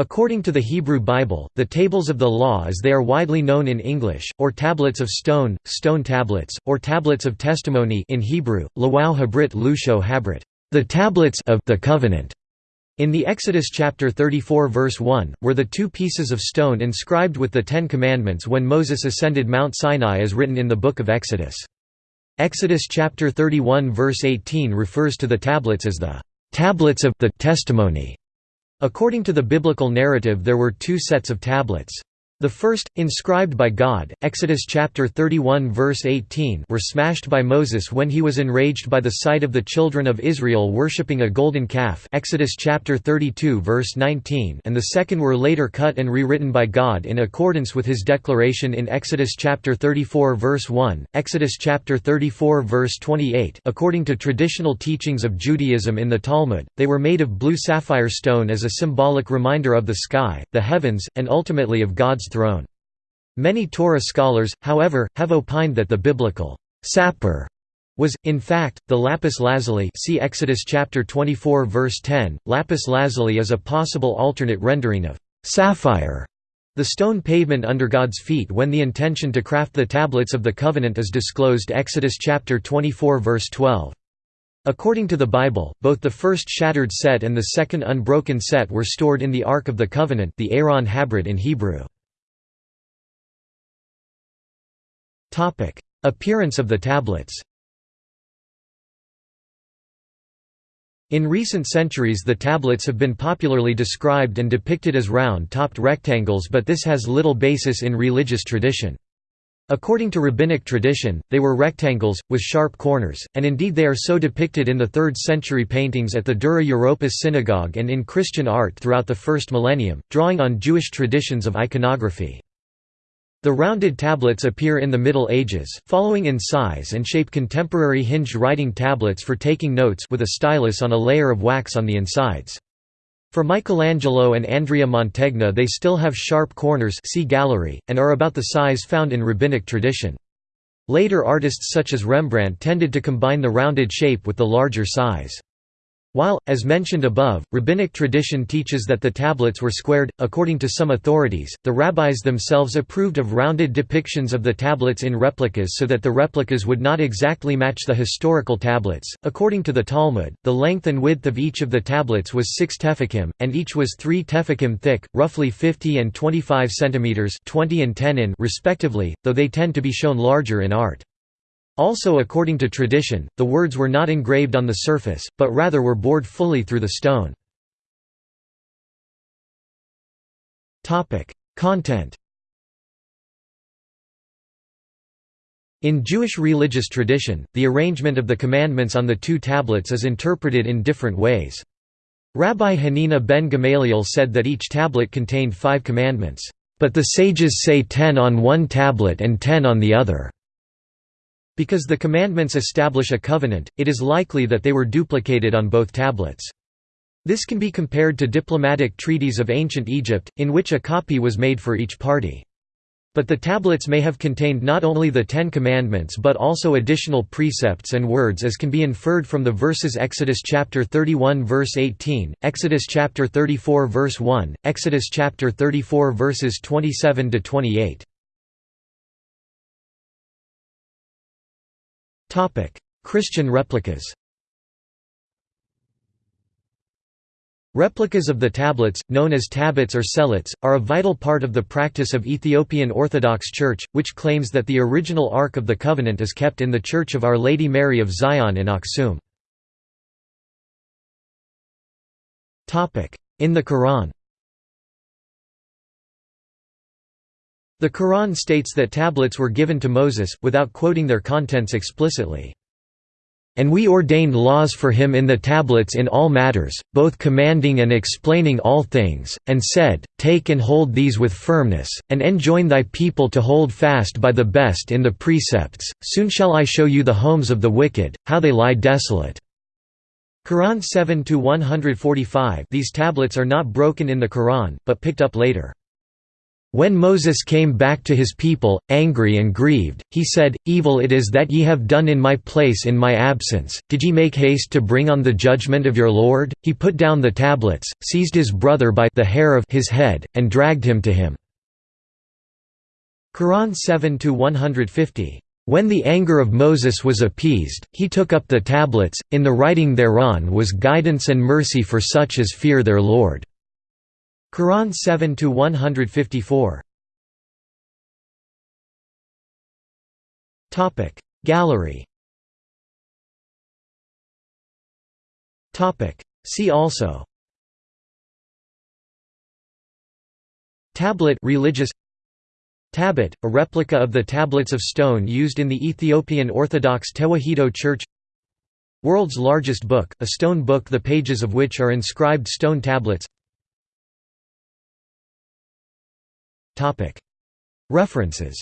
According to the Hebrew Bible, the tables of the law as they are widely known in English, or tablets of stone, stone tablets, or tablets of testimony in Hebrew, lawau habrit lusho habrit, the tablets of the covenant. In the Exodus chapter 34 verse 1, were the two pieces of stone inscribed with the Ten Commandments when Moses ascended Mount Sinai as written in the Book of Exodus. Exodus chapter 31 verse 18 refers to the tablets as the tablets of the testimony. According to the biblical narrative there were two sets of tablets. The first, inscribed by God, Exodus chapter 31 verse 18 were smashed by Moses when he was enraged by the sight of the children of Israel worshipping a golden calf Exodus chapter 32 verse 19 and the second were later cut and rewritten by God in accordance with his declaration in Exodus chapter 34 verse 1, Exodus chapter 34 verse 28 according to traditional teachings of Judaism in the Talmud, they were made of blue sapphire stone as a symbolic reminder of the sky, the heavens, and ultimately of God's throne. Many Torah scholars, however, have opined that the biblical sappir was, in fact, the lapis lazuli see Exodus chapter 24 verse 10. Lapis lazuli is a possible alternate rendering of sapphire, the stone pavement under God's feet when the intention to craft the tablets of the covenant is disclosed Exodus chapter 24 verse 12. According to the Bible, both the first shattered set and the second unbroken set were stored in the Ark of the Covenant the Aron Habrit in Hebrew. Appearance of the tablets In recent centuries the tablets have been popularly described and depicted as round-topped rectangles but this has little basis in religious tradition. According to rabbinic tradition, they were rectangles, with sharp corners, and indeed they are so depicted in the 3rd century paintings at the Dura Europos synagogue and in Christian art throughout the first millennium, drawing on Jewish traditions of iconography. The rounded tablets appear in the Middle Ages, following in size and shape contemporary hinged writing tablets for taking notes with a stylus on a layer of wax on the insides. For Michelangelo and Andrea Mantegna they still have sharp corners see gallery, and are about the size found in rabbinic tradition. Later artists such as Rembrandt tended to combine the rounded shape with the larger size. While, as mentioned above, rabbinic tradition teaches that the tablets were squared, according to some authorities, the rabbis themselves approved of rounded depictions of the tablets in replicas so that the replicas would not exactly match the historical tablets. According to the Talmud, the length and width of each of the tablets was 6 tefachim, and each was 3 tefachim thick, roughly 50 and 25 centimeters, 20 and 10 in respectively, though they tend to be shown larger in art. Also according to tradition, the words were not engraved on the surface, but rather were bored fully through the stone. Content In Jewish religious tradition, the arrangement of the commandments on the two tablets is interpreted in different ways. Rabbi Hanina ben Gamaliel said that each tablet contained five commandments, but the sages say ten on one tablet and ten on the other. Because the commandments establish a covenant, it is likely that they were duplicated on both tablets. This can be compared to diplomatic treaties of ancient Egypt, in which a copy was made for each party. But the tablets may have contained not only the Ten Commandments but also additional precepts and words as can be inferred from the verses Exodus chapter 31 verse 18, Exodus chapter 34 verse 1, Exodus chapter 34 verses 27 Christian replicas Replicas of the tablets, known as tabots or sellats, are a vital part of the practice of Ethiopian Orthodox Church, which claims that the original Ark of the Covenant is kept in the Church of Our Lady Mary of Zion in Aksum. In the Quran The Quran states that tablets were given to Moses, without quoting their contents explicitly. And we ordained laws for him in the tablets in all matters, both commanding and explaining all things, and said, Take and hold these with firmness, and enjoin thy people to hold fast by the best in the precepts, soon shall I show you the homes of the wicked, how they lie desolate. Quran 7–145 These tablets are not broken in the Quran, but picked up later. When Moses came back to his people, angry and grieved, he said, Evil it is that ye have done in my place in my absence, did ye make haste to bring on the judgment of your Lord? He put down the tablets, seized his brother by the hair of his head, and dragged him to him. Quran 7–150. When the anger of Moses was appeased, he took up the tablets, in the writing thereon was guidance and mercy for such as fear their Lord. Quran 7 to 154. Topic Gallery. Topic See also. Tablet religious Tablet, a replica of the tablets of stone used in the Ethiopian Orthodox Tewahedo Church World's largest book, a stone book the pages of which are inscribed stone tablets References